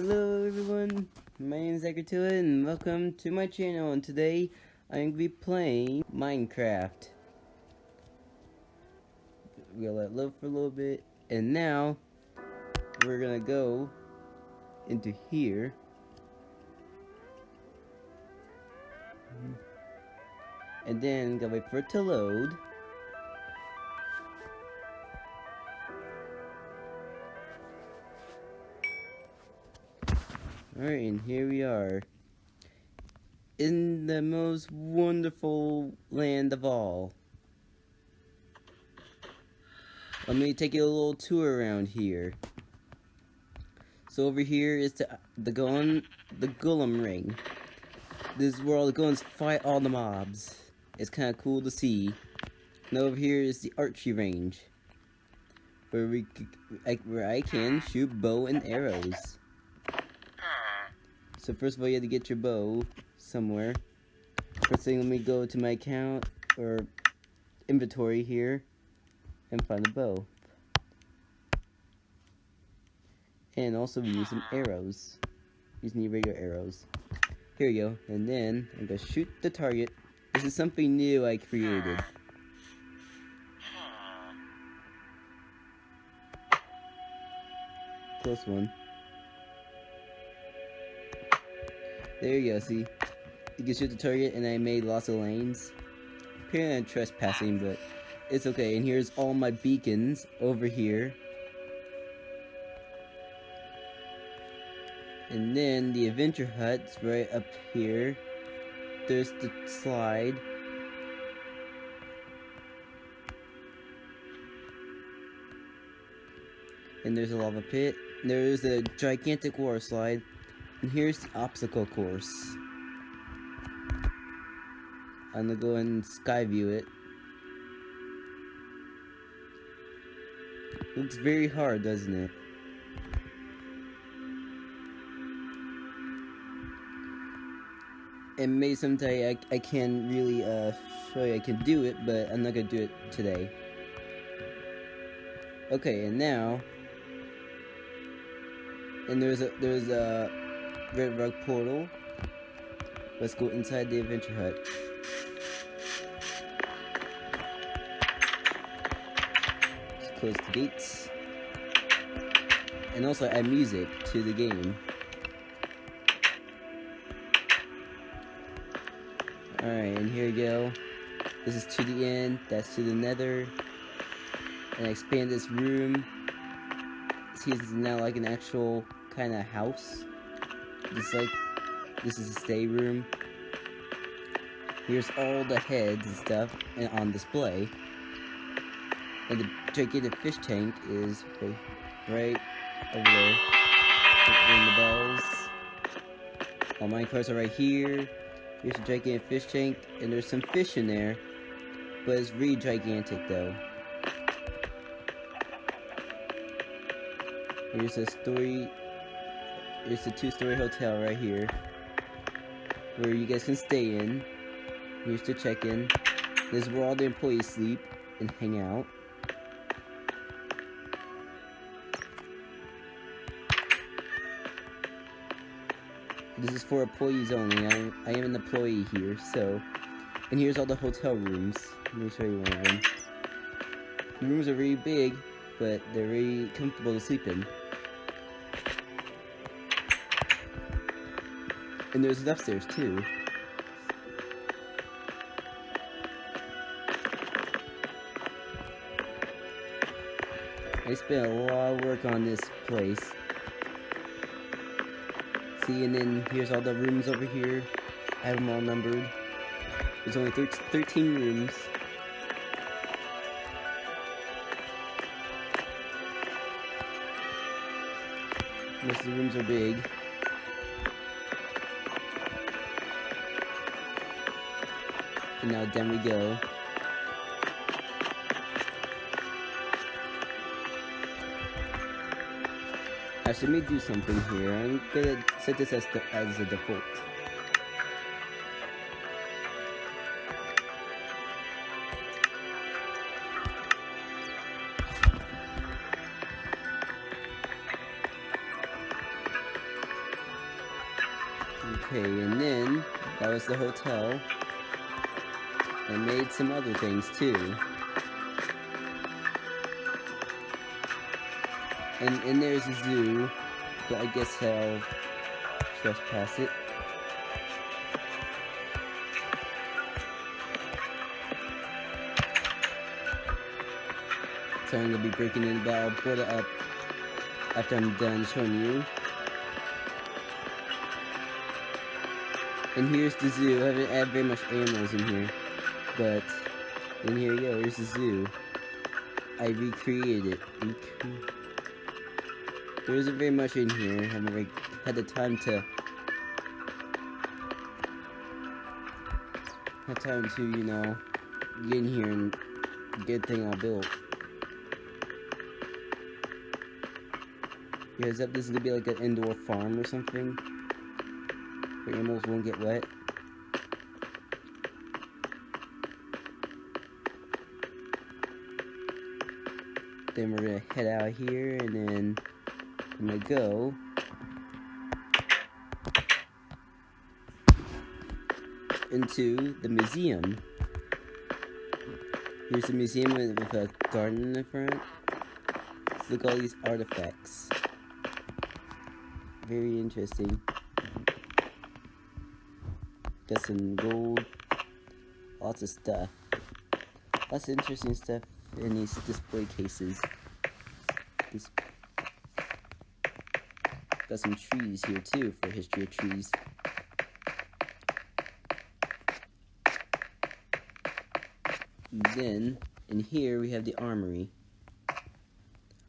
Hello everyone, my name is Zachary and welcome to my channel. And today I'm going to be playing Minecraft. We'll let it load for a little bit and now we're gonna go into here. And then gotta wait for it to load Alright, and here we are. In the most wonderful land of all. Let me take you a little tour around here. So over here is the the Golem the Golem Ring. This is where all the golems fight all the mobs. It's kind of cool to see. And over here is the archery range, where we where I can shoot bow and arrows. So first of all, you have to get your bow somewhere. First thing, let me go to my account or inventory here and find the bow. And also we use some arrows. Using the regular arrows. Here we go. And then I'm gonna shoot the target. This is something new I created. Close one. There you go, see? You can shoot the target and I made lots of lanes. Apparently I'm trespassing, but it's okay. And here's all my beacons over here. And then the adventure hut's right up here. There's the slide. And there's a lava pit. There's a gigantic water slide. And here's the obstacle course. I'm gonna go and sky view it. Looks very hard, doesn't it? And maybe someday I, I can really uh, show you I can do it, but I'm not gonna do it today. Okay, and now, and there's a there's a Red Rug Portal. Let's go inside the Adventure Hut. Close the gates. And also add music to the game. Alright, and here we go. This is to the end, that's to the nether. And I expand this room. See, this is now like an actual kind of house. This like this is a stay room. Here's all the heads and stuff on display. And the gigantic fish tank is right, right over there. Ring the bells. All my cars are right here. Here's a gigantic fish tank, and there's some fish in there. But it's really gigantic though. Here's a story it's a two-story hotel right here. Where you guys can stay in. Here's the check-in. This is where all the employees sleep and hang out. This is for employees only. I, I am an employee here, so... And here's all the hotel rooms. Let me show you one of them. The rooms are really big, but they're really comfortable to sleep in. And there's an upstairs too. I spent a lot of work on this place. See, and then here's all the rooms over here. I have them all numbered. There's only 13 rooms. Most of the rooms are big. Now then we go. Actually, let me do something here. I'm gonna set this as, the, as a default. Okay, and then that was the hotel. I made some other things too. And and there's a zoo, but I guess I'll trespass it. So I'm gonna be breaking in, but I'll put it up after I'm done showing you. And here's the zoo. I haven't added very much animals in here. But, and here you go, here's the zoo. I recreated it. Recre there isn't very much in here. I haven't had the time to... Had time to, you know, get in here and get thing all built. Yeah, is that this is gonna be like an indoor farm or something? Where animals won't get wet? Then we're gonna head out here and then I'm gonna go into the museum. Here's the museum with a garden in the front. Let's look at all these artifacts very interesting. Got some gold, lots of stuff. Lots of interesting stuff in these display cases. This got some trees here too for history of trees. Then, in here we have the armory.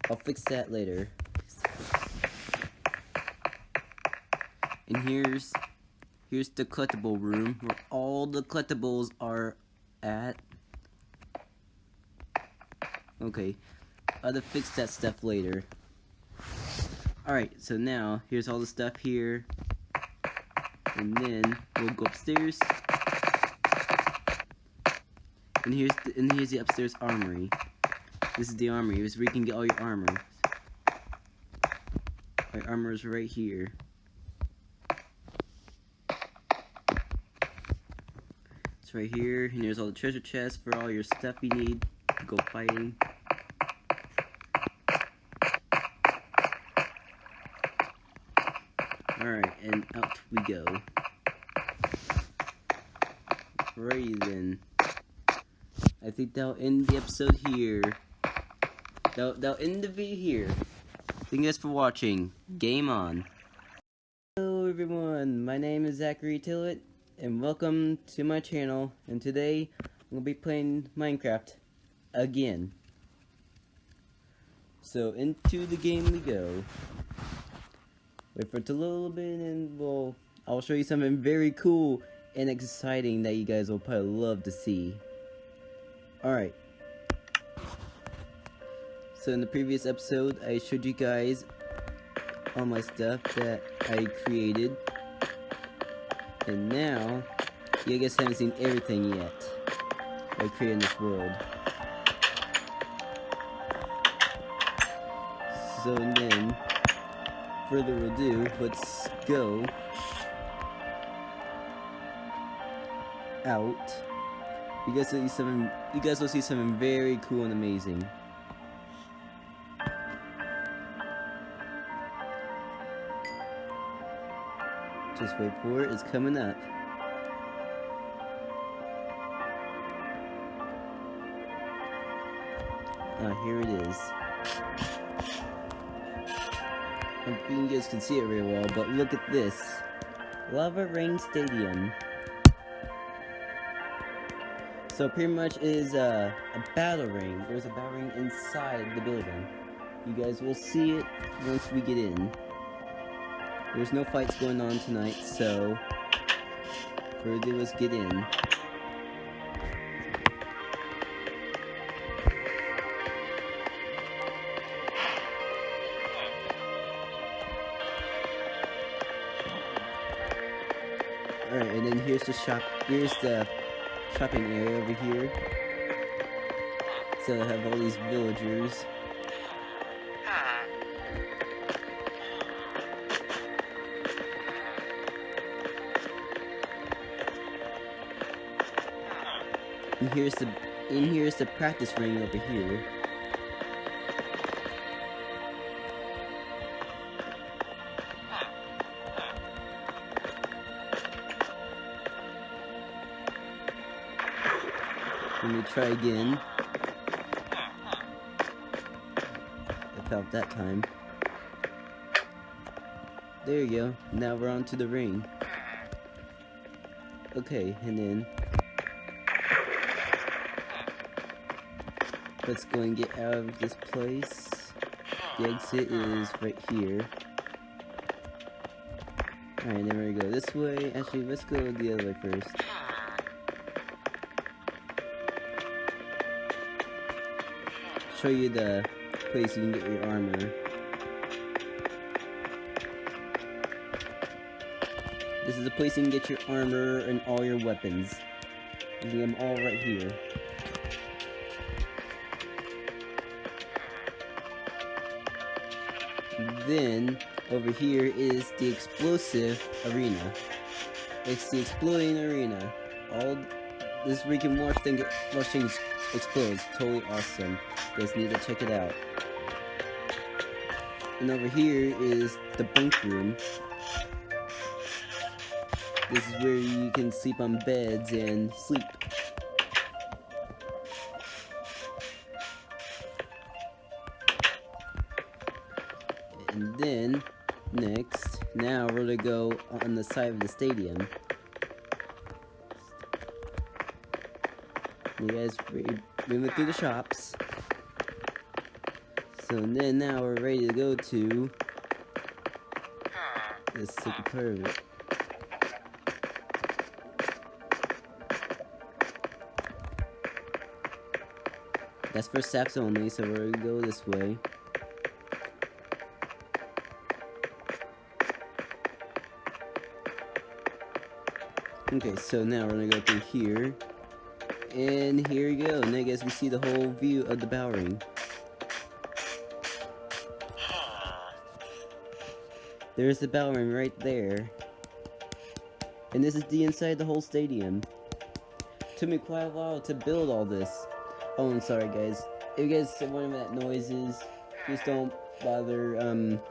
I'll fix that later. And here's here's the collectible room where all the collectibles are at. Okay, I'll have to fix that stuff later. Alright, so now here's all the stuff here. And then we'll go upstairs. And here's the, and here's the upstairs armory. This is the armory. This is where you can get all your armor. My armor is right here. It's right here, and there's all the treasure chests for all your stuff you need to go fighting. Alright, and out we go. Alrighty then. I think that'll end the episode here. That'll, that'll end the video here. Thank you guys for watching. Game on. Hello everyone, my name is Zachary Tillett and welcome to my channel and today I'm going to be playing Minecraft again. So into the game we go. Wait for it a little bit and we'll, I'll show you something very cool and exciting that you guys will probably love to see. Alright. So in the previous episode I showed you guys all my stuff that I created and now, you guys haven't seen everything yet. I created this world. So then, further ado, let's go out. You guys will see something. You guys will see something very cool and amazing. Just wait for it, it's coming up. Ah, here it is. I you guys can see it very well, but look at this. Lava Ring Stadium. So pretty much is a, a battle ring. There's a battle ring inside the building. You guys will see it once we get in. There's no fights going on tonight, so further let's get in. and then here's the shop here's the shopping area over here. So I have all these villagers. And here's the and here's the practice ring over here. Try again. I felt that time. There you go. Now we're on to the ring. Okay, and then let's go and get out of this place. The exit is right here. Alright, then we go this way. Actually, let's go the other way first. Show you the place you can get your armor. This is a place you can get your armor and all your weapons. You can get them all right here. Then, over here is the explosive arena. It's the exploding arena. All this we can watch things, watch things explode. totally awesome. You guys need to check it out. And over here is the bunk room. This is where you can sleep on beds and sleep. And then, next, now we're gonna go on the side of the stadium. You guys, we went through the shops. So then now we're ready to go to part of it. That's for steps only, so we're gonna go this way. Okay, so now we're gonna go through here. And here you go. Now I guess we see the whole view of the Bowring. There's the Bowring right there. And this is the inside the whole stadium. Took me quite a while to build all this. Oh, I'm sorry, guys. If you guys wondering what that noise is, just don't bother, um...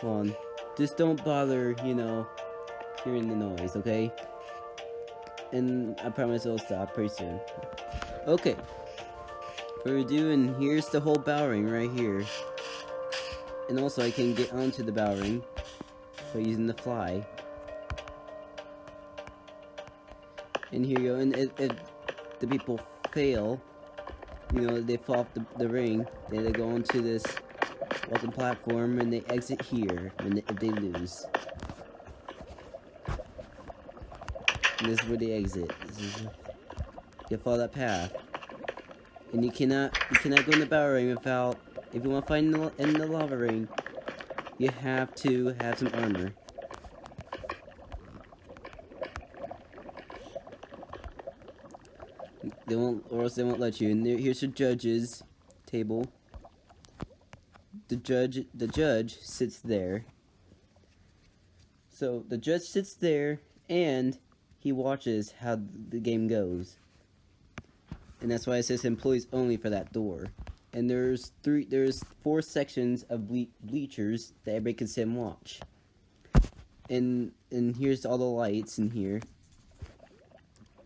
Hold on. Just don't bother, you know, hearing the noise, okay? And I promise it'll stop pretty soon. Okay. What we're doing, here's the whole Bowring right here. And also, I can get onto the bow ring by using the fly. And here you go, and if, if the people fail, you know, they fall off the, the ring, then they go onto this welcome platform and they exit here when they, if they lose. And this is where they exit. This is, you follow that path. And you cannot you cannot go in the bow ring without if you want to find in the, in the lava ring, you have to have some armor. They won't, or else they won't let you. And there, here's the judge's table. The judge, the judge sits there. So the judge sits there, and he watches how the game goes. And that's why it says employees only for that door. And there's three, there's four sections of ble bleachers that everybody can sit and watch. And and here's all the lights in here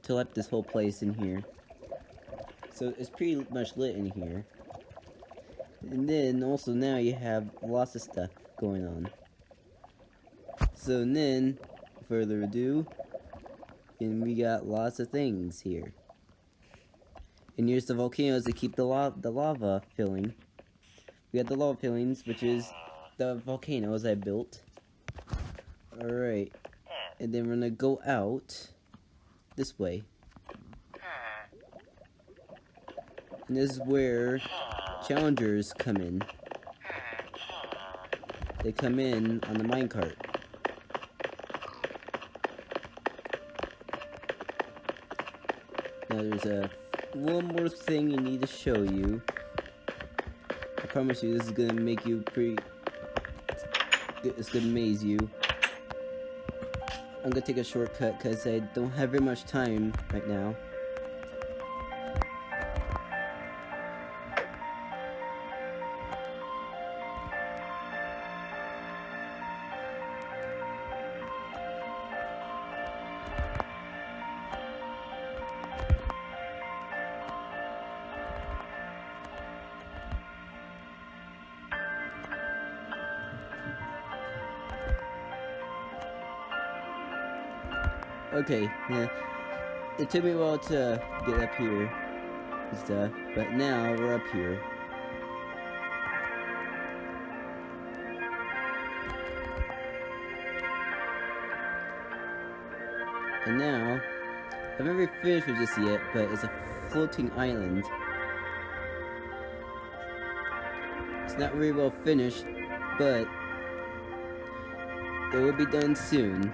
to light this whole place in here. So it's pretty much lit in here. And then also now you have lots of stuff going on. So then, further ado, and we got lots of things here. And here's the volcanoes to keep the, la the lava filling. We got the lava fillings, which is the volcanoes I built. Alright. And then we're gonna go out this way. And this is where challengers come in. They come in on the minecart. Now there's a one more thing I need to show you. I promise you this is gonna make you pretty... It's gonna amaze you. I'm gonna take a shortcut because I don't have very much time right now. Okay, yeah. It took me a while to get up here and stuff, but now we're up here. And now, I've never finished with this yet, but it's a floating island. It's not very well finished, but it will be done soon.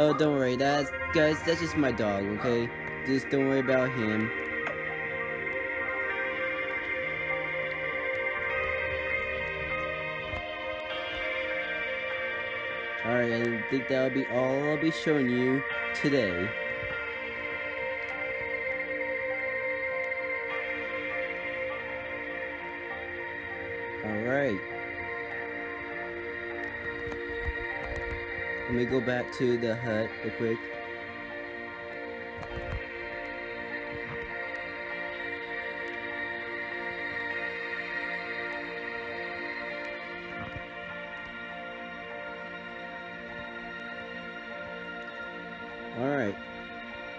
Oh, don't worry, that's, guys, that's just my dog, okay? Just don't worry about him. Alright, I think that'll be all I'll be showing you today. Me go back to the hut real quick. Alright,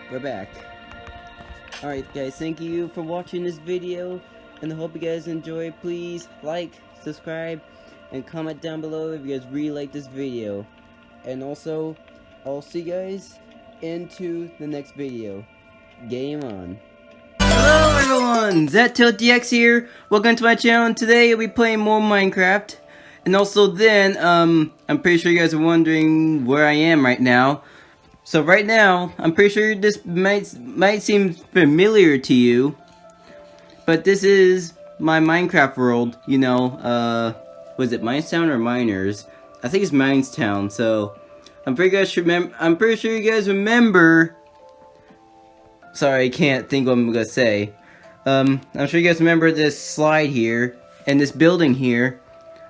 we're back. Alright guys, thank you for watching this video, and I hope you guys enjoy. Please like, subscribe, and comment down below if you guys really like this video. And also, I'll see you guys into the next video. Game on. Hello everyone, ZTiltDX here. Welcome to my channel and today I'll be playing more Minecraft. And also then, um, I'm pretty sure you guys are wondering where I am right now. So right now, I'm pretty sure this might might seem familiar to you, but this is my Minecraft world. You know, uh, was it Minestown or Miners? I think it's Minestown. So I'm pretty guys remember. I'm pretty sure you guys remember. Sorry, I can't think what I'm gonna say. Um, I'm sure you guys remember this slide here and this building here.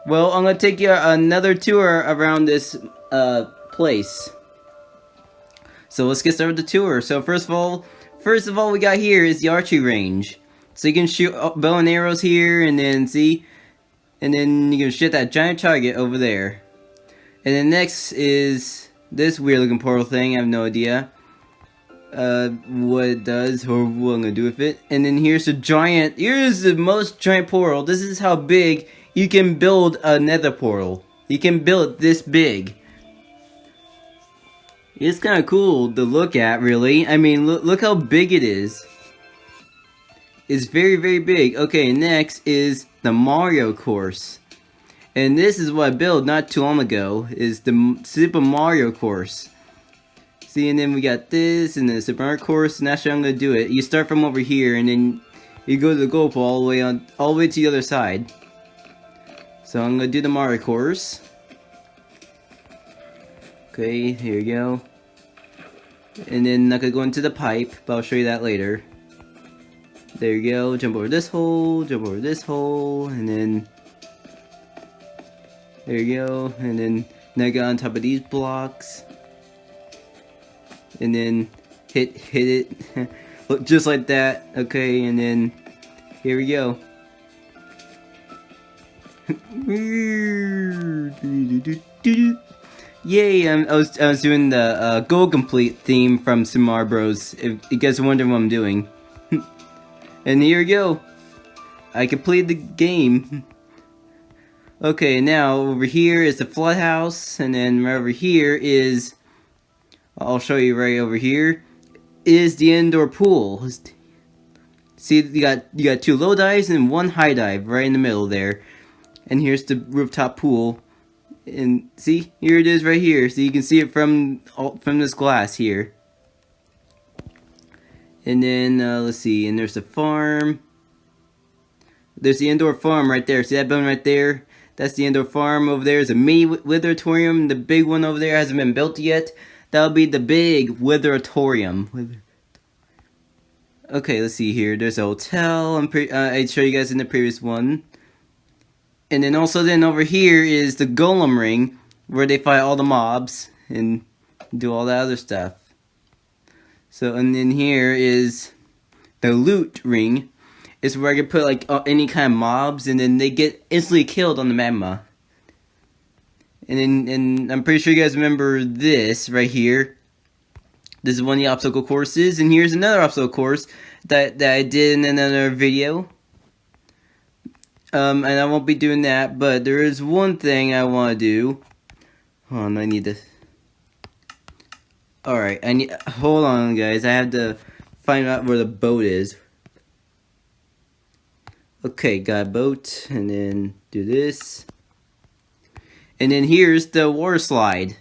Well, I'm gonna take you another tour around this uh place. So let's get started with the tour. So first of all, first of all we got here is the archery range. So you can shoot bow and arrows here and then see, and then you can shoot that giant target over there. And then next is this weird looking portal thing, I have no idea uh, what it does or what I'm gonna do with it. And then here's a giant, here's the most giant portal. This is how big you can build a nether portal. You can build this big. It's kind of cool to look at, really. I mean, look, look how big it is. It's very, very big. Okay, next is the Mario course. And this is what I built not too long ago, is the Super Mario course. See, and then we got this, and the Super Mario course, and that's how I'm going to do it. You start from over here, and then you go to the goal pole all the way on, all the way to the other side. So I'm going to do the Mario course. Okay, here you go. And then I could go into the pipe, but I'll show you that later. There you go, jump over this hole, jump over this hole, and then... There you go, and then now get on top of these blocks. And then hit, hit it, Look, just like that, okay, and then here we go. Yay! I'm, I was I was doing the uh, Go Complete theme from Super Bros. If you guys are wondering what I'm doing, and here we go. I completed the game. Okay, now over here is the flood house, and then right over here is I'll show you right over here is the indoor pool. See, you got you got two low dives and one high dive right in the middle there, and here's the rooftop pool. And see here it is right here. So you can see it from from this glass here. And then uh, let's see and there's the farm. There's the indoor farm right there. See that building right there That's the indoor farm. Over there is a mini witheratorium. The big one over there hasn't been built yet. That'll be the big witheratorium. Okay, let's see here. There's a hotel. I'm uh, I showed you guys in the previous one. And then also then over here is the Golem Ring, where they fight all the mobs and do all that other stuff. So, and then here is the Loot Ring, is where I can put like uh, any kind of mobs, and then they get instantly killed on the magma. And then, and I'm pretty sure you guys remember this right here. This is one of the obstacle courses, and here's another obstacle course that that I did in another video. Um, and I won't be doing that, but there is one thing I want to do. Hold on, I need to. All right, I need. Hold on, guys. I have to find out where the boat is. Okay, got a boat, and then do this. And then here's the water slide.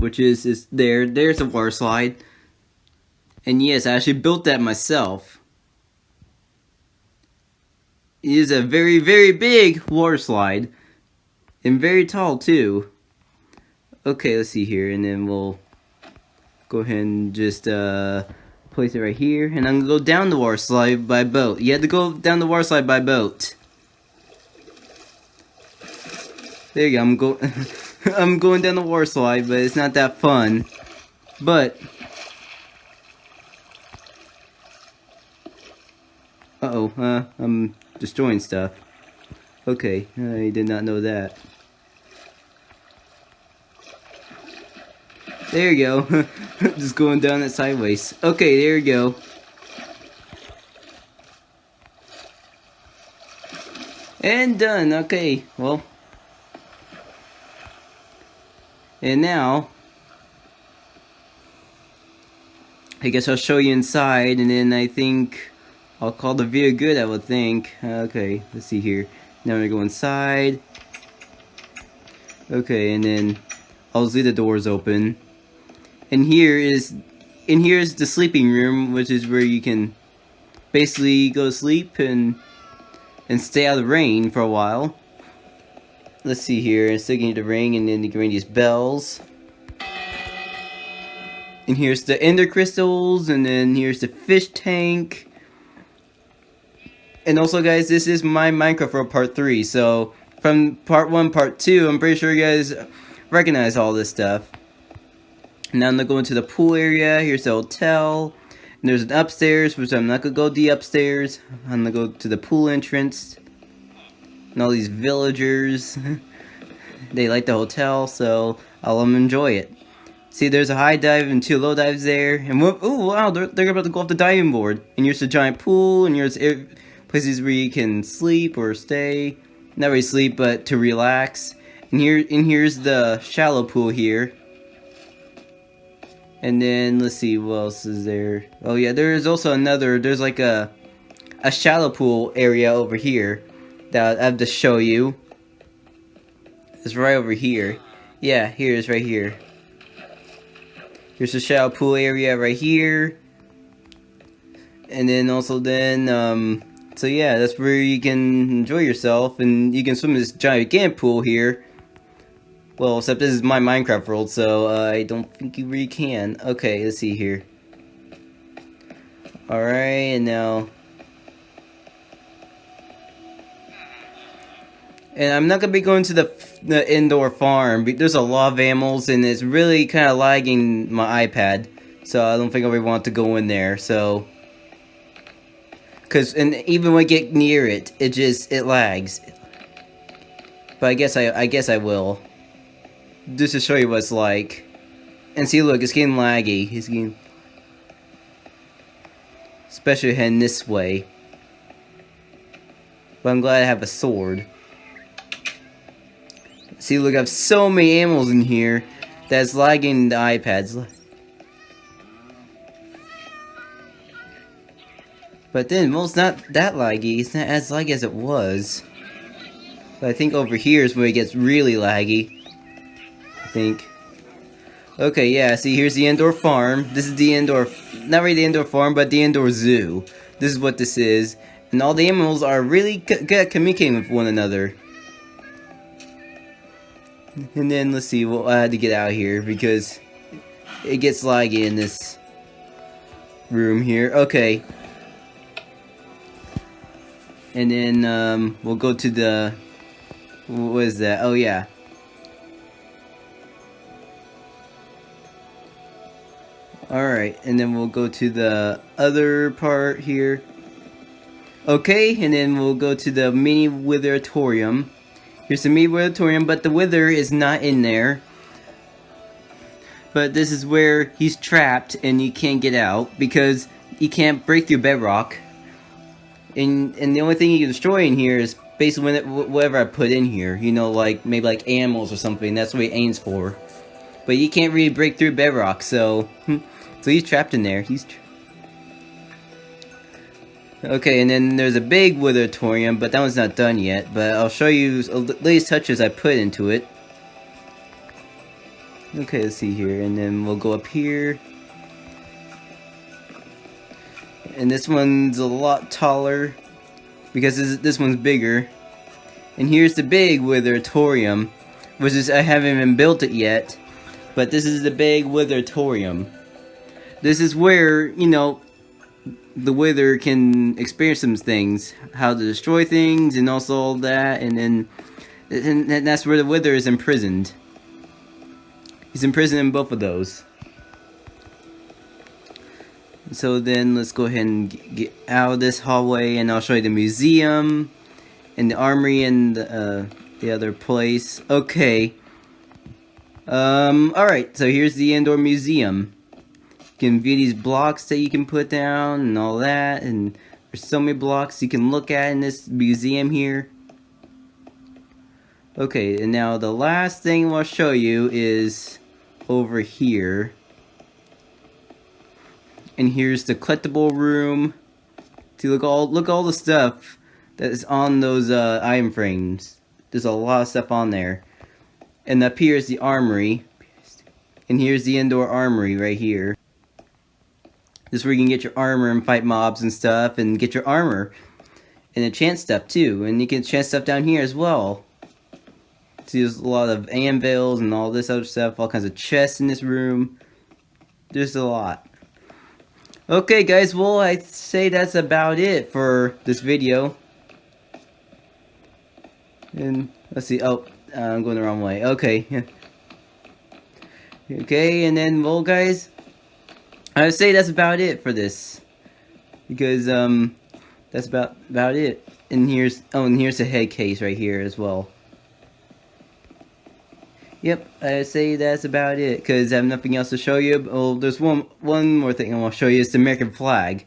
Which is, is there. There's a water slide. And yes, I actually built that myself. It is a very, very big water slide. And very tall, too. Okay, let's see here. And then we'll go ahead and just, uh place it right here, and I'm gonna go down the water slide by boat. You have to go down the water slide by boat. There you go, I'm going I'm going down the water slide, but it's not that fun. But Uh-oh, uh, I'm destroying stuff. Okay, I did not know that. There you go. Just going down it sideways. Okay, there you go. And done. Okay, well. And now, I guess I'll show you inside, and then I think I'll call the video good, I would think. Okay, let's see here. Now I'm gonna go inside. Okay, and then I'll leave the doors open and here is and here's the sleeping room which is where you can basically go to sleep and and stay out of the rain for a while. Let's see here. And still get the ring and then the these bells. And here's the ender crystals and then here's the fish tank. And also guys this is my minecraft for part 3 so from part 1 part 2 i'm pretty sure you guys recognize all this stuff now I'm gonna go into the pool area. Here's the hotel. And there's an upstairs, which I'm not gonna go the upstairs. I'm gonna go to the pool entrance. And all these villagers. they like the hotel, so I'll enjoy it. See, there's a high dive and two low dives there. And oh wow, they're, they're about to go off the diving board. And here's the giant pool, and here's places where you can sleep or stay. Not really sleep, but to relax. And here, and here's the shallow pool here. And then let's see what else is there. Oh yeah, there is also another. There's like a a shallow pool area over here that I have to show you. It's right over here. Yeah, here is right here. Here's the shallow pool area right here. And then also then, um, so yeah, that's where you can enjoy yourself and you can swim in this giant pool here. Well, except this is my Minecraft world, so uh, I don't think you really can. Okay, let's see here. Alright, and now... And I'm not going to be going to the, the indoor farm. There's a lot of animals, and it's really kind of lagging my iPad. So I don't think I really want to go in there, so... Cause, and even when I get near it, it just, it lags. But I guess I, I guess I will just to show you what it's like. And see, look, it's getting laggy. It's getting... Especially heading this way. But I'm glad I have a sword. See, look, I have so many animals in here that's lagging the iPads. But then, well, it's not that laggy. It's not as laggy as it was. But I think over here is where it gets really laggy think. Okay, yeah, see, here's the indoor farm. This is the indoor, not really the indoor farm, but the indoor zoo. This is what this is. And all the animals are really good at communicating with one another. And then let's see, well, I had to get out here because it gets laggy in this room here. Okay. And then um, we'll go to the, what is that? Oh yeah. Alright, and then we'll go to the other part here. Okay, and then we'll go to the mini witheratorium. Here's the mini witheratorium, but the wither is not in there. But this is where he's trapped and he can't get out because he can't break through bedrock. And and the only thing you can destroy in here is basically whatever I put in here. You know, like maybe like animals or something. That's what he aims for. But he can't really break through bedrock, so hmm. So he's trapped in there. He's Okay, and then there's a big Witheratorium, but that one's not done yet. But I'll show you the latest touches I put into it. Okay, let's see here, and then we'll go up here. And this one's a lot taller, because this, this one's bigger. And here's the big Witheratorium, which is, I haven't even built it yet. But this is the big Witheratorium. This is where, you know, the wither can experience some things, how to destroy things, and also all that, and then and that's where the wither is imprisoned. He's imprisoned in both of those. So then let's go ahead and get out of this hallway, and I'll show you the museum, and the armory, and the, uh, the other place. Okay. Um, alright, so here's the indoor museum can view these blocks that you can put down and all that and there's so many blocks you can look at in this museum here. Okay and now the last thing I'll show you is over here. And here's the collectible room. To look all look all the stuff that is on those uh, frames. There's a lot of stuff on there. And up here is the armory. And here's the indoor armory right here this is where you can get your armor and fight mobs and stuff and get your armor. And chance stuff too. And you can chance stuff down here as well. See, there's a lot of anvils and all this other stuff. All kinds of chests in this room. There's a lot. Okay guys, well I'd say that's about it for this video. And let's see, oh, I'm going the wrong way. Okay. okay, and then, well guys, I would say that's about it for this. Because, um, that's about, about it. And here's, oh, and here's the head case right here as well. Yep, I say that's about it, because I have nothing else to show you. Oh, there's one one more thing I want to show you, it's the American flag.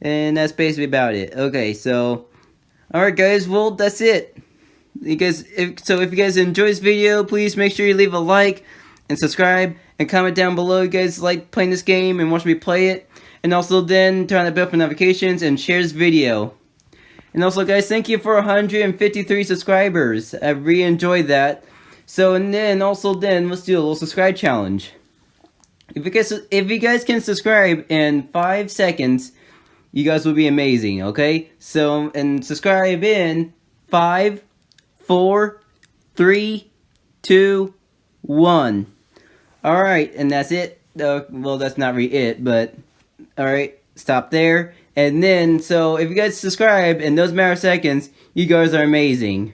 And that's basically about it. Okay, so, alright guys, well, that's it. You guys, if, so if you guys enjoyed this video, please make sure you leave a like and subscribe and comment down below you guys like playing this game and watch me play it. And also then turn on the bell for notifications and share this video. And also guys, thank you for 153 subscribers. I really enjoyed that. So and then also then let's do a little subscribe challenge. If you guys if you guys can subscribe in 5 seconds, you guys will be amazing, okay? So and subscribe in five, four, three, two, one. Alright, and that's it. Uh, well, that's not really it, but alright, stop there. And then, so if you guys subscribe in those matter of seconds, you guys are amazing.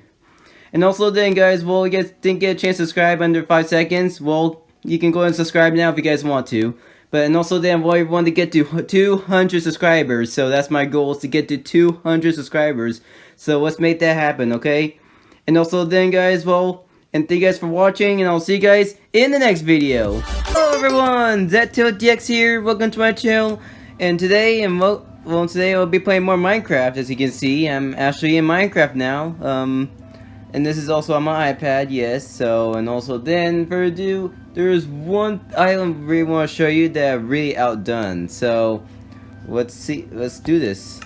And also then, guys, well, you guys didn't get a chance to subscribe under 5 seconds, well, you can go and subscribe now if you guys want to. But, and also then, well, I want to get to 200 subscribers, so that's my goal, is to get to 200 subscribers. So let's make that happen, okay? And also then, guys, well, and thank you guys for watching, and I'll see you guys in the next video. Hello everyone, ZTiltDX here, welcome to my channel, and today, and well, well, today I'll be playing more Minecraft, as you can see, I'm actually in Minecraft now, um, and this is also on my iPad, yes, so, and also then, for ado, there's one item I really want to show you that I've really outdone, so, let's see, let's do this.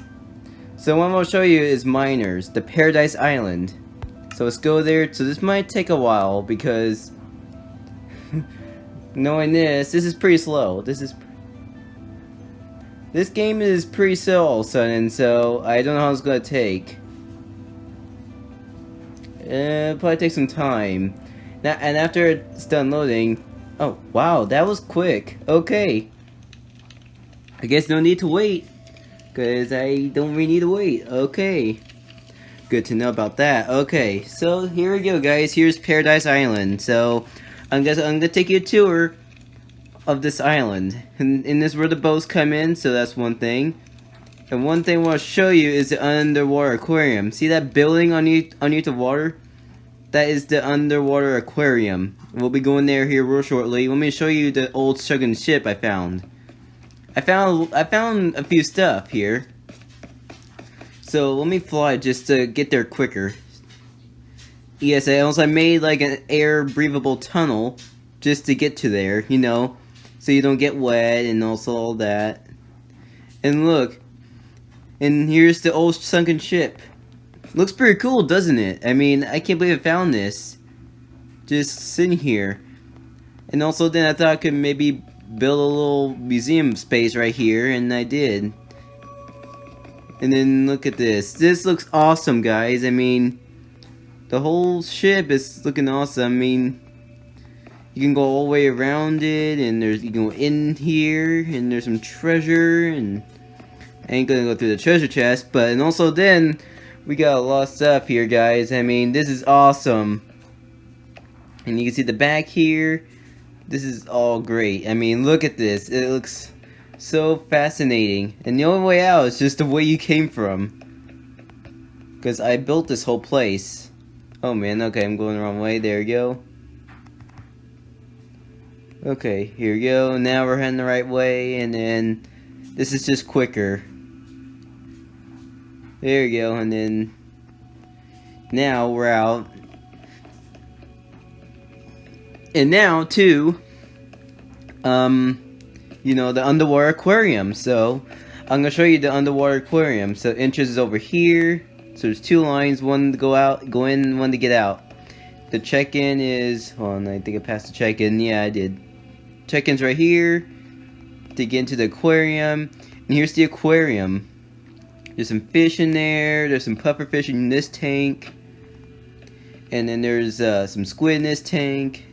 So what I'm going to show you is Miners, the Paradise Island. So let's go there. So this might take a while because knowing this, this is pretty slow. This is this game is pretty slow all of a sudden, so I don't know how it's gonna take. Uh, probably take some time. Now, and after it's done loading, oh wow, that was quick. Okay, I guess no need to wait, cause I don't really need to wait. Okay, good to know about that. Okay, so here we go, guys. Here's Paradise Island. So I'm gonna I'm gonna take you a tour of this island, and, and this is where the boats come in. So that's one thing. And one thing I want to show you is the underwater aquarium. See that building underneath, underneath the water? That is the underwater aquarium. We'll be going there here real shortly. Let me show you the old sunken ship I found. I found I found a few stuff here. So let me fly just to get there quicker. Yes, I also made like an air breathable tunnel just to get to there, you know, so you don't get wet and also all that. And look, and here's the old sunken ship. Looks pretty cool, doesn't it? I mean, I can't believe I found this. Just sitting here. And also then I thought I could maybe build a little museum space right here, and I did. And then look at this. This looks awesome, guys. I mean, the whole ship is looking awesome. I mean, you can go all the way around it, and there's you can go in here, and there's some treasure, and I ain't gonna go through the treasure chest, but and also then we got a lot of stuff here, guys. I mean, this is awesome. And you can see the back here. This is all great. I mean, look at this. It looks so fascinating. And the only way out is just the way you came from. Because I built this whole place. Oh man, okay, I'm going the wrong way. There we go. Okay, here we go. Now we're heading the right way, and then this is just quicker. There you go, and then now we're out. And now, too, um, you know, the underwater aquarium. So, I'm gonna show you the underwater aquarium. So, entrance is over here. So, there's two lines, one to go out, go in, one to get out. The check-in is, hold on, I think I passed the check-in. Yeah, I did. Check-in's right here to get into the aquarium. And here's the aquarium. There's some fish in there. There's some puffer fish in this tank. And then there's uh, some squid in this tank.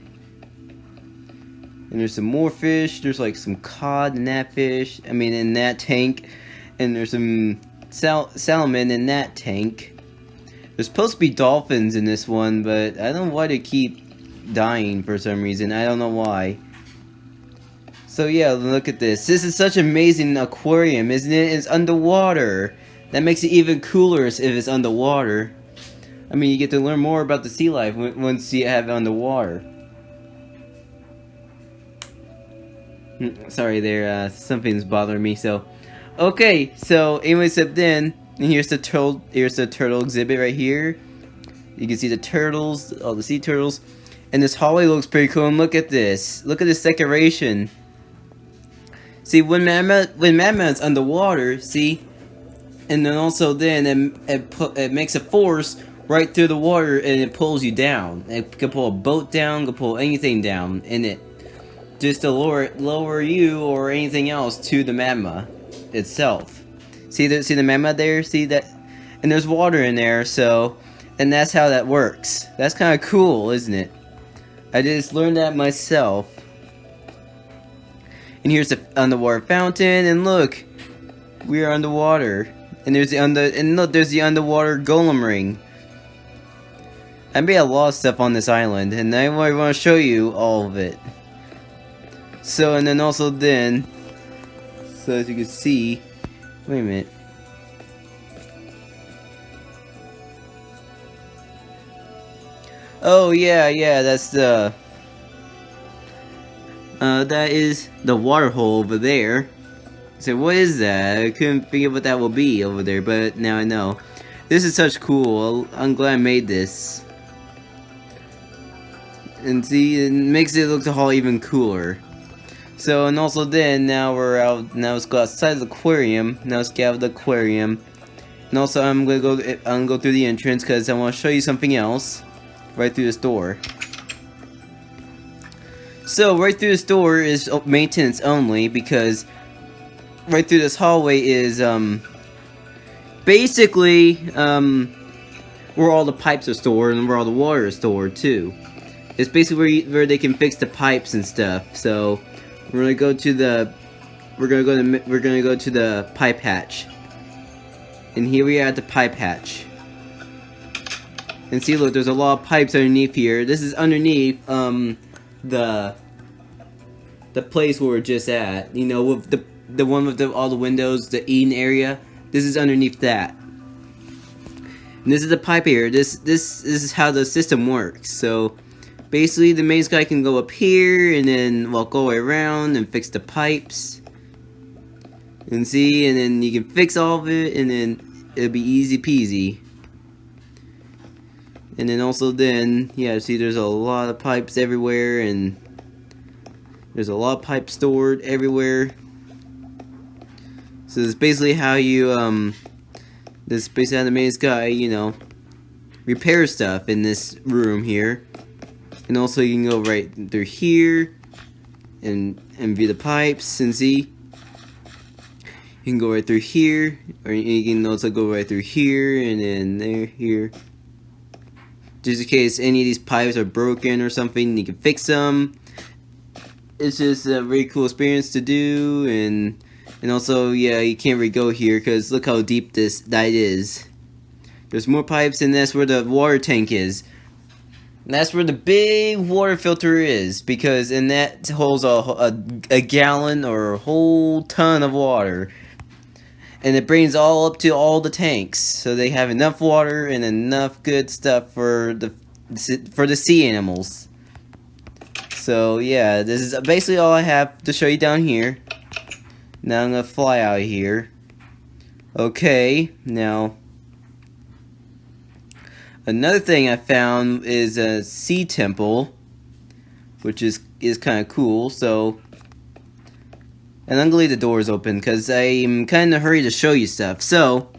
And there's some more fish. There's like some cod in that fish. I mean, in that tank. And there's some sal salmon in that tank. There's supposed to be dolphins in this one, but I don't know why they keep dying for some reason. I don't know why. So yeah, look at this. This is such an amazing aquarium, isn't it? It's underwater. That makes it even cooler if it's underwater. I mean, you get to learn more about the sea life once you have it underwater. Hmm, sorry there, uh, something's bothering me, so... Okay, so anyway, except then, and here's the turtle, here's the turtle exhibit right here. You can see the turtles, all the sea turtles. And this hallway looks pretty cool, and look at this. Look at this decoration. See, when Mammoth, when Mammoth's underwater, see, and then also then it, it, it makes a force right through the water and it pulls you down. It can pull a boat down, can pull anything down in it. Just to lower lower you or anything else to the magma itself. See the see the magma there? See that? And there's water in there, so and that's how that works. That's kind of cool, isn't it? I just learned that myself. And here's the underwater fountain, and look, we are underwater. And there's the under and look, there's the underwater golem ring. I made a lot of stuff on this island, and I want to show you all of it. So, and then also then, so as you can see, wait a minute. Oh yeah, yeah, that's the, uh, that is the water hole over there. So what is that? I couldn't figure what that will be over there, but now I know. This is such cool. I'm glad I made this. And see, it makes it look the hall even cooler. So, and also then, now we're out, now let's go outside the aquarium. Now let's get out of the aquarium. And also, I'm gonna go, I'm gonna go through the entrance because I want to show you something else. Right through this door. So, right through this door is maintenance only because right through this hallway is um basically um where all the pipes are stored and where all the water is stored too. It's basically where, you, where they can fix the pipes and stuff. So we're gonna go to the we're gonna go to we're gonna go to the pipe hatch. And here we are at the pipe hatch. And see, look, there's a lot of pipes underneath here. This is underneath um the the place where we're just at. You know, with the the one with the, all the windows, the Eden area. This is underneath that. And this is the pipe here. This this, this is how the system works. So basically the maze guy can go up here and then walk all the way around and fix the pipes. And see, and then you can fix all of it and then it'll be easy peasy. And then also then, yeah, see there's a lot of pipes everywhere and there's a lot of pipes stored everywhere. So this is basically how you, um, this is basically how the maze guy, you know, repair stuff in this room here. And also you can go right through here and and view the pipes and see. You can go right through here, or you can also go right through here and then there, here. Just in case any of these pipes are broken or something, you can fix them. It's just a very cool experience to do, and and also, yeah, you can't really go here because look how deep this that is. There's more pipes, and that's where the water tank is. And that's where the big water filter is, because and that holds a, a, a gallon or a whole ton of water. And it brings all up to all the tanks, so they have enough water and enough good stuff for the for the sea animals. So yeah, this is basically all I have to show you down here. Now I'm gonna fly out of here. Okay, now Another thing I found is a sea temple, which is is kind of cool. So, and I'm gonna leave the doors open because I'm kind of hurry to show you stuff. So,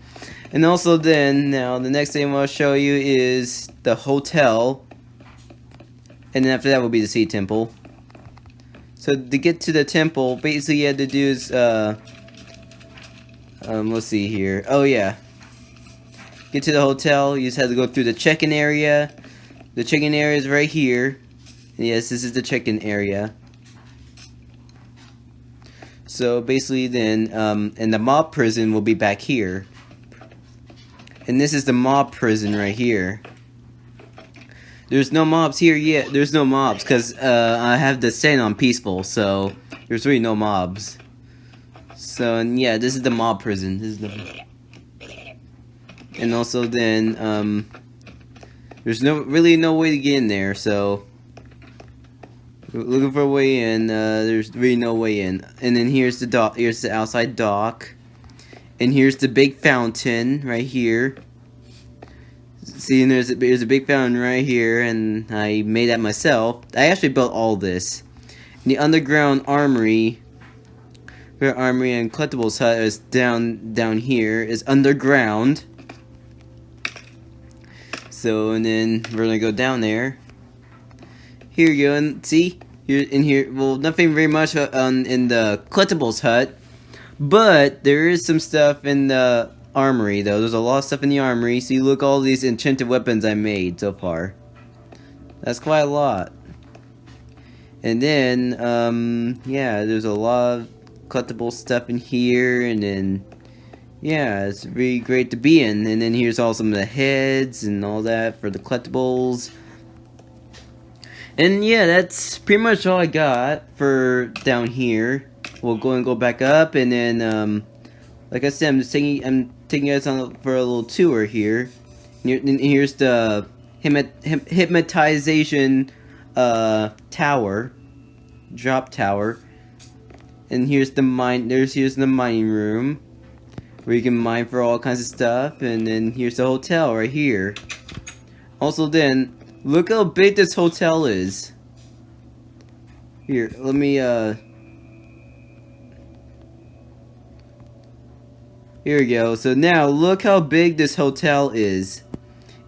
and also then now the next thing gonna show you is the hotel, and then after that will be the sea temple. So to get to the temple, basically you had to do is uh, um, let's see here. Oh yeah get to the hotel, you just have to go through the check-in area. The check-in area is right here. Yes, this is the check-in area. So basically then, um, and the mob prison will be back here. And this is the mob prison right here. There's no mobs here yet. There's no mobs because uh, I have the setting on peaceful, so there's really no mobs. So, and yeah, this is the mob prison. This is the and also then um, there's no really no way to get in there so looking for a way in uh, there's really no way in. And then here's the dock here's the outside dock. And here's the big fountain right here. See there's a, there's a big fountain right here and I made that myself. I actually built all this. And the underground armory where armory and collectibles hut is down down here is underground so, and then we're gonna go down there. Here you go, and see? Here, in here, well, nothing very much uh, on in the collectibles hut. But, there is some stuff in the armory, though. There's a lot of stuff in the armory. See, look all these enchanted weapons I made so far. That's quite a lot. And then, um, yeah, there's a lot of collectible stuff in here, and then yeah, it's really great to be in. And then here's all some of the heads and all that for the collectibles. And yeah, that's pretty much all I got for down here. We'll go and go back up, and then, um, like I said, I'm just taking, I'm taking us on for a little tour here. And here's the hypnotization uh, tower, drop tower. And here's the mine. There's here's the mining room where you can mine for all kinds of stuff. And then here's the hotel right here. Also then, look how big this hotel is. Here, let me, uh... Here we go. So now, look how big this hotel is.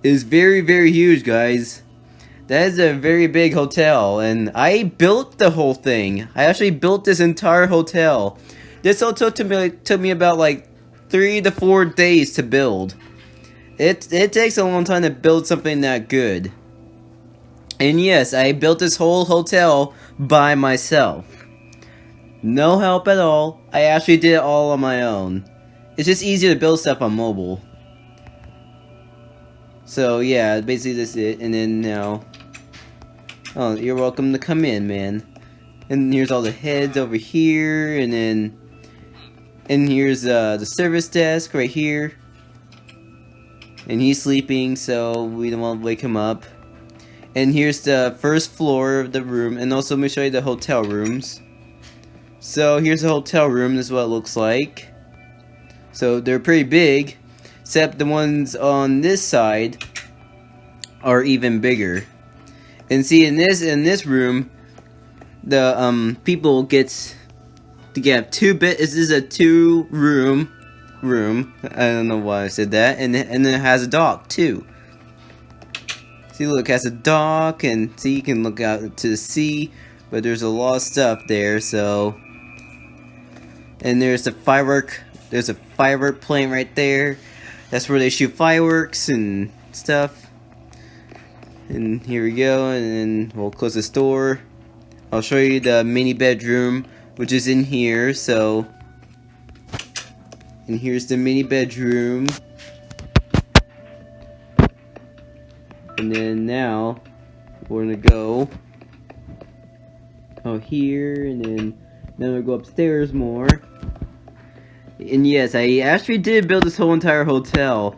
It is very, very huge, guys. That is a very big hotel, and I built the whole thing. I actually built this entire hotel. This hotel took me, took me about like three to four days to build. It, it takes a long time to build something that good. And yes, I built this whole hotel by myself. No help at all. I actually did it all on my own. It's just easier to build stuff on mobile. So yeah, basically that's it. And then now, oh, you're welcome to come in, man. And here's all the heads over here, and then, and here's uh, the service desk right here. And he's sleeping, so we don't want to wake him up. And here's the first floor of the room, and also let me show you the hotel rooms. So here's the hotel room, this is what it looks like. So they're pretty big, except the ones on this side are even bigger. And see in this in this room, the um people gets to get two bit. This is a two room room. I don't know why I said that. And and then it has a dock too. See, look, has a dock, and see, you can look out to the sea, but there's a lot of stuff there. So, and there's a firework. There's a firework plane right there. That's where they shoot fireworks and stuff. And here we go, and then we'll close this door. I'll show you the mini bedroom, which is in here, so... And here's the mini bedroom. And then now, we're gonna go out here, and then, then we'll go upstairs more. And yes, I actually did build this whole entire hotel.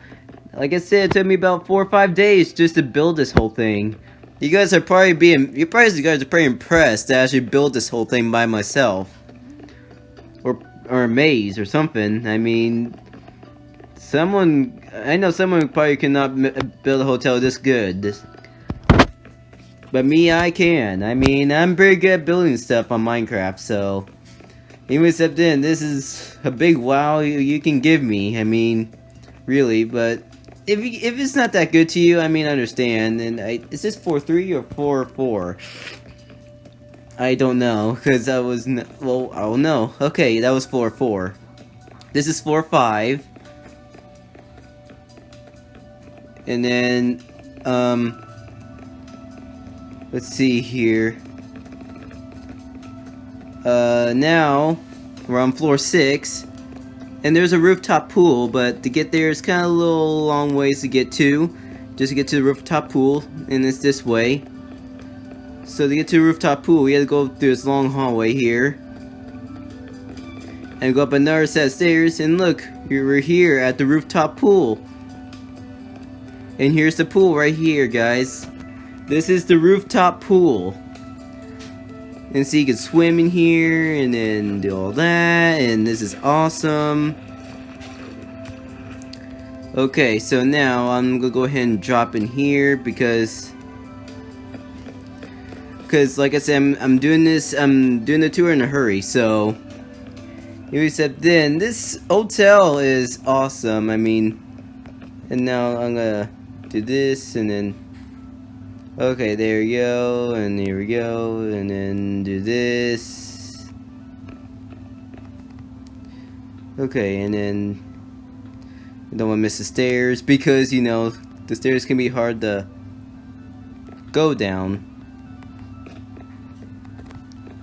Like I said, it took me about four or five days just to build this whole thing. You guys are probably being, you probably guys are pretty impressed that I actually built this whole thing by myself. Or, or amazed or something. I mean, someone, I know someone probably cannot build a hotel this good. This, but me, I can. I mean, I'm pretty good at building stuff on Minecraft, so... Even except then, this is a big wow you, you can give me. I mean, really, but if you, if it's not that good to you, I mean, I understand. And I, is this four three or four four? I don't know because I was well. Oh no. Okay, that was four four. This is four five. And then, um, let's see here. Uh, now we're on floor six. And there's a rooftop pool, but to get there, it's kind of a little long ways to get to. Just to get to the rooftop pool, and it's this way. So to get to the rooftop pool, we had to go through this long hallway here. And go up another set of stairs, and look, we're here at the rooftop pool. And here's the pool right here, guys. This is the rooftop pool. And so you can swim in here and then do all that and this is awesome. Okay, so now I'm gonna go ahead and drop in here because because like I said, I'm, I'm doing this, I'm doing the tour in a hurry, so except then this hotel is awesome. I mean, and now I'm gonna do this and then Okay, there we go, and here we go, and then do this. Okay, and then don't want to miss the stairs because, you know, the stairs can be hard to go down.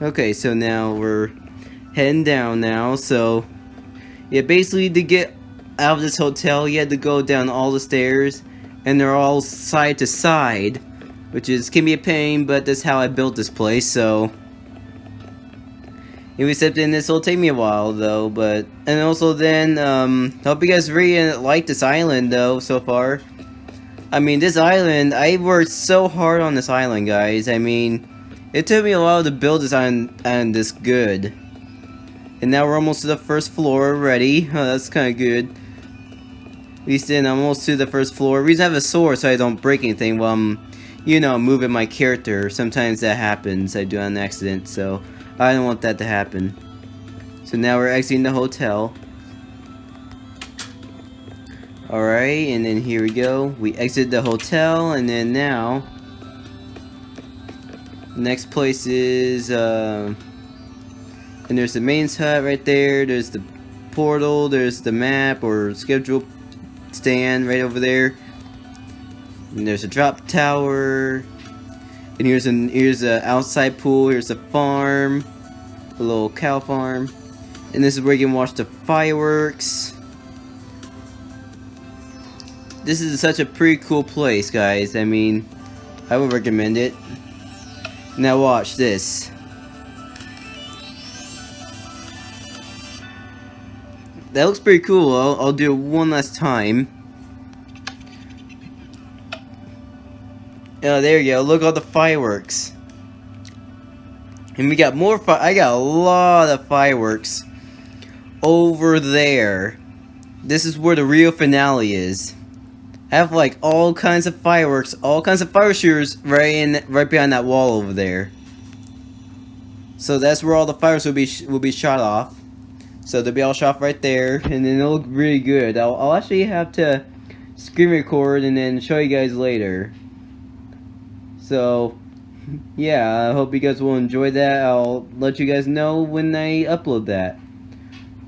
Okay, so now we're heading down now, so yeah, basically to get out of this hotel, you had to go down all the stairs, and they're all side to side which is can be a pain, but that's how I built this place, so... Except in this will take me a while, though, but... And also then, um, hope you guys really like this island, though, so far. I mean, this island, I worked so hard on this island, guys. I mean, it took me a while to build this island, and this good. And now we're almost to the first floor already. Oh, that's kind of good. At least then, I'm almost to the first floor. reason I have a sword so I don't break anything while I'm you know, moving my character. Sometimes that happens. I do on an accident, so I don't want that to happen. So now we're exiting the hotel. Alright, and then here we go. We exit the hotel, and then now... Next place is, uh... And there's the mains hut right there. There's the portal. There's the map or schedule stand right over there. And there's a drop tower. And here's an here's a outside pool. Here's a farm, a little cow farm, and this is where you can watch the fireworks. This is such a pretty cool place, guys. I mean, I would recommend it. Now watch this. That looks pretty cool. I'll, I'll do it one last time. Oh, there you go. Look at all the fireworks. And we got more I got a lot of fireworks over there. This is where the real finale is. I have like all kinds of fireworks, all kinds of fire shooters right in right behind that wall over there. So that's where all the fires will be will be shot off. So they'll be all shot right there, and then it'll look really good. I'll, I'll actually have to screen record and then show you guys later. So, yeah, I hope you guys will enjoy that. I'll let you guys know when I upload that.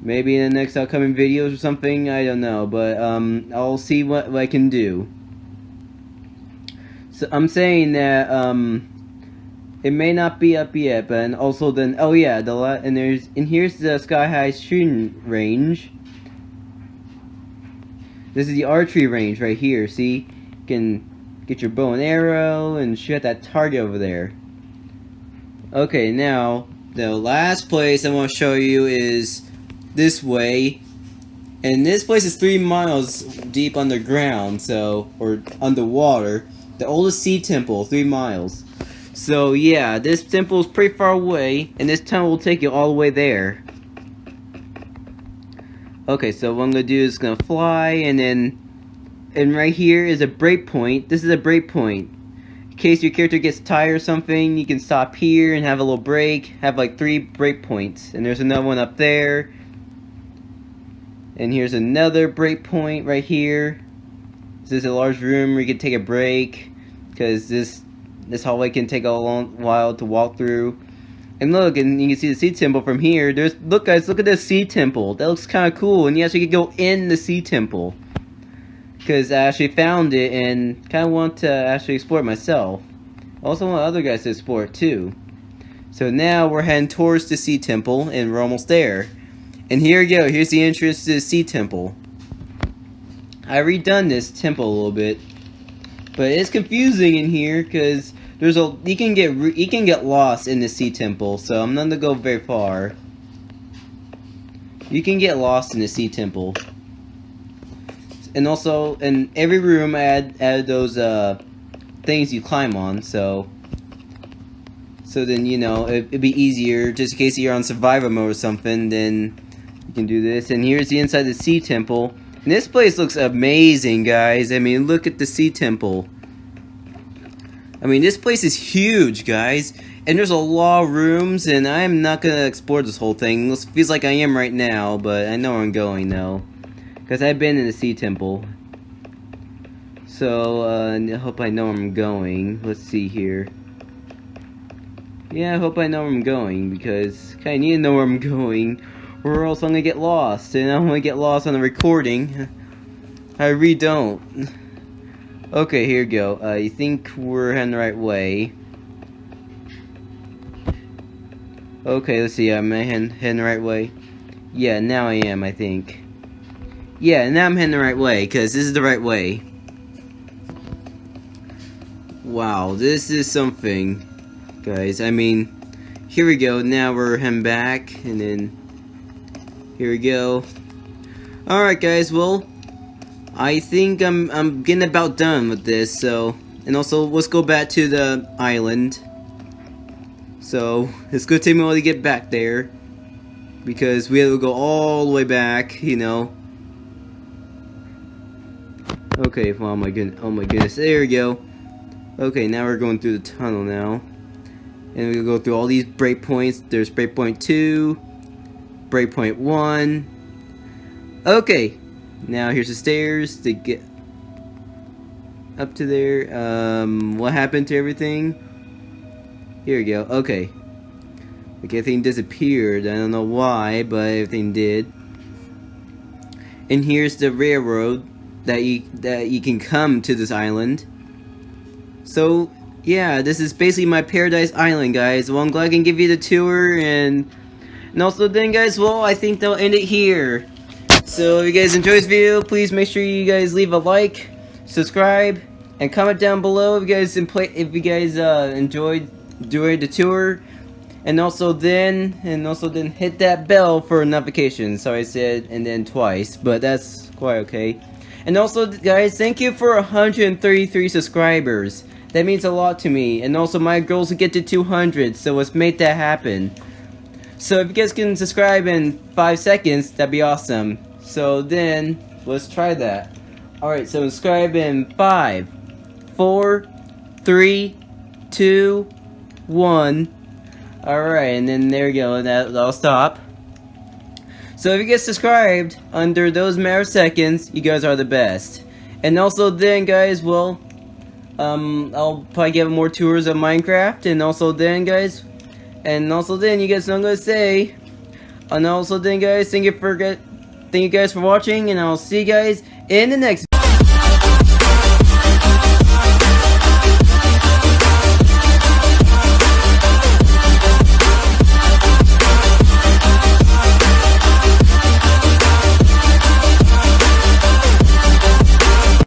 Maybe in the next upcoming videos or something, I don't know. But, um, I'll see what, what I can do. So, I'm saying that, um, it may not be up yet, but and also then, oh yeah, the and there's, and here's the Sky High shooting range. This is the archery range right here, see? You can Get your bow and arrow and shoot at that target over there. Okay, now, the last place I want to show you is this way. And this place is three miles deep underground, so, or underwater. The oldest sea temple, three miles. So yeah, this temple is pretty far away, and this tunnel will take you all the way there. Okay, so what I'm gonna do is gonna fly, and then and right here is a breakpoint. This is a breakpoint. In case your character gets tired or something, you can stop here and have a little break. Have like three breakpoints. And there's another one up there. And here's another breakpoint right here. This is a large room where you can take a break. Because this this hallway can take a long while to walk through. And look, and you can see the sea temple from here. There's look guys, look at this sea temple. That looks kind of cool. And yes, you can go in the sea temple because I actually found it and kind of want to actually explore it myself. also want other guys to explore it too. So now we're heading towards the Sea Temple and we're almost there. And here we go, here's the entrance to the Sea Temple. I redone this temple a little bit, but it's confusing in here because there's a you can get you can get lost in the Sea Temple, so I'm not gonna go very far. You can get lost in the Sea Temple and also in every room add add those uh things you climb on so so then you know it, would be easier just in case you're on survivor mode or something then you can do this. And here's the inside the sea temple. And this place looks amazing guys. I mean look at the sea temple. I mean this place is huge guys. And there's a lot of rooms and I'm not gonna explore this whole thing. Feels like I am right now but I know where I'm going though because I've been in the Sea Temple. So, uh, I hope I know where I'm going. Let's see here. Yeah, I hope I know where I'm going, because I need to know where I'm going, or else I'm gonna get lost, and I don't wanna get lost on the recording. I really don't. Okay, here we go. Uh, you think we're heading the right way. Okay, let's see, I heading, heading the right way? Yeah, now I am, I think. Yeah, now I'm heading the right way, because this is the right way. Wow, this is something, guys. I mean, here we go. Now we're heading back, and then here we go. Alright, guys, well, I think I'm, I'm getting about done with this, so... And also, let's go back to the island. So, it's gonna take me a while to get back there. Because we have to go all the way back, you know. Okay, oh my goodness, oh my goodness, there we go. Okay, now we're going through the tunnel now. And we go through all these breakpoints. There's breakpoint 2, breakpoint 1. Okay, now here's the stairs to get up to there. Um, what happened to everything? Here we go, okay. Like everything disappeared, I don't know why, but everything did. And here's the railroad that you that you can come to this island. So yeah, this is basically my paradise island, guys. Well, I'm glad I can give you the tour, and, and also then, guys, well, I think they'll end it here. So, if you guys enjoyed this video, please make sure you guys leave a like, subscribe, and comment down below if you guys if you guys uh, enjoyed doing the tour. And also then, and also then hit that bell for notifications. Sorry I said and then twice, but that's quite okay. And also, guys, thank you for 133 subscribers. That means a lot to me. And also, my goal is to get to 200, so let's make that happen. So if you guys can subscribe in 5 seconds, that'd be awesome. So then, let's try that. Alright, so subscribe in 5, 4, 3, 2, 1. Alright, and then there you go, that, that'll stop. So if you get subscribed under those matter seconds, you guys are the best. And also then guys, well, um, I'll probably get more tours of Minecraft, and also then guys, and also then you guys know I'm gonna say, and also then guys, thank you for thank you guys for watching, and I'll see you guys in the next